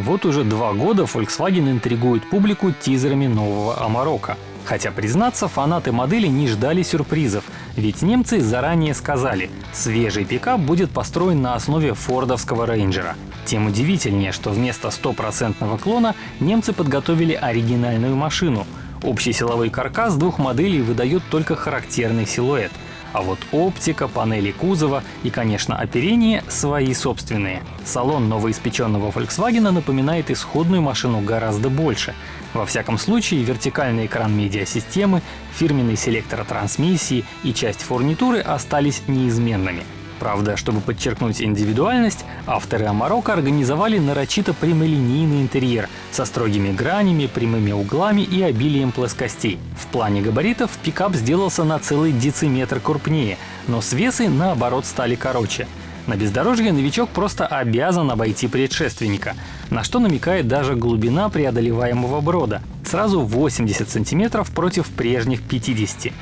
Вот уже два года Volkswagen интригует публику тизерами нового Амарока. Хотя, признаться, фанаты модели не ждали сюрпризов, ведь немцы заранее сказали, свежий пикап будет построен на основе фордовского рейнджера. Тем удивительнее, что вместо стопроцентного клона немцы подготовили оригинальную машину. Общий силовой каркас двух моделей выдает только характерный силуэт — а вот оптика, панели кузова и, конечно, оперение свои собственные. Салон новоиспеченного Volkswagen напоминает исходную машину гораздо больше. Во всяком случае, вертикальный экран медиасистемы, фирменный селектор трансмиссии и часть фурнитуры остались неизменными. Правда, чтобы подчеркнуть индивидуальность, авторы Амарока организовали нарочито прямолинейный интерьер со строгими гранями, прямыми углами и обилием плоскостей. В плане габаритов пикап сделался на целый дециметр крупнее, но свесы наоборот стали короче. На бездорожье новичок просто обязан обойти предшественника, на что намекает даже глубина преодолеваемого брода — сразу 80 сантиметров против прежних 50.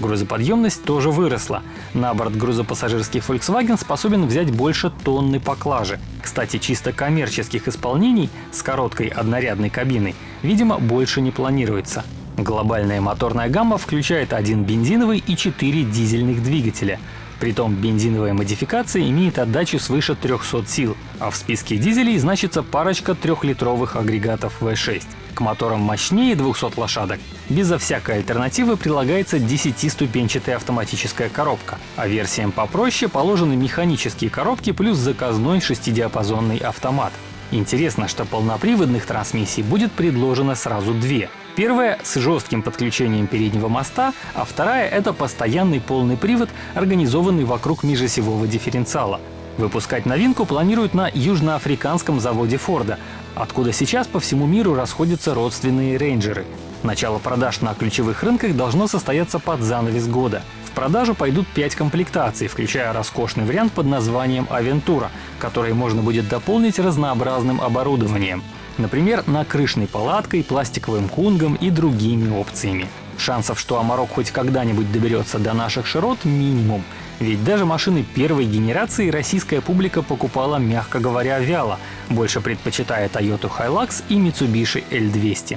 Грузоподъемность тоже выросла. На борт грузопассажирский Volkswagen способен взять больше тонны поклажи. Кстати, чисто коммерческих исполнений с короткой однорядной кабиной, видимо, больше не планируется. Глобальная моторная гамма включает один бензиновый и четыре дизельных двигателя. Притом бензиновая модификация имеет отдачу свыше 300 сил, а в списке дизелей значится парочка трехлитровых агрегатов V6. К моторам мощнее 200 лошадок безо всякой альтернативы прилагается 10-ступенчатая автоматическая коробка, а версиям попроще положены механические коробки плюс заказной шестидиапазонный автомат. Интересно, что полноприводных трансмиссий будет предложено сразу две. Первая с жестким подключением переднего моста, а вторая — это постоянный полный привод, организованный вокруг межосевого дифференциала. Выпускать новинку планируют на южноафриканском заводе Форда, откуда сейчас по всему миру расходятся родственные рейнджеры. Начало продаж на ключевых рынках должно состояться под занавес года. Продажу пойдут 5 комплектаций, включая роскошный вариант под названием «Авентура», который можно будет дополнить разнообразным оборудованием. Например, накрышной палаткой, пластиковым кунгом и другими опциями. Шансов, что Амарок хоть когда-нибудь доберется до наших широт, минимум. Ведь даже машины первой генерации российская публика покупала, мягко говоря, вяло, больше предпочитая Toyota Hilux и Mitsubishi L200.